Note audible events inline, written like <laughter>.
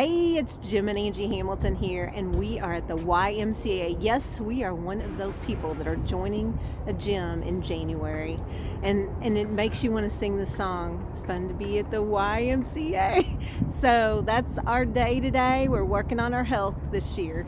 Hey, it's Jim and Angie Hamilton here, and we are at the YMCA. Yes, we are one of those people that are joining a gym in January, and and it makes you want to sing the song. It's fun to be at the YMCA. <laughs> So that's our day today. We're working on our health this year.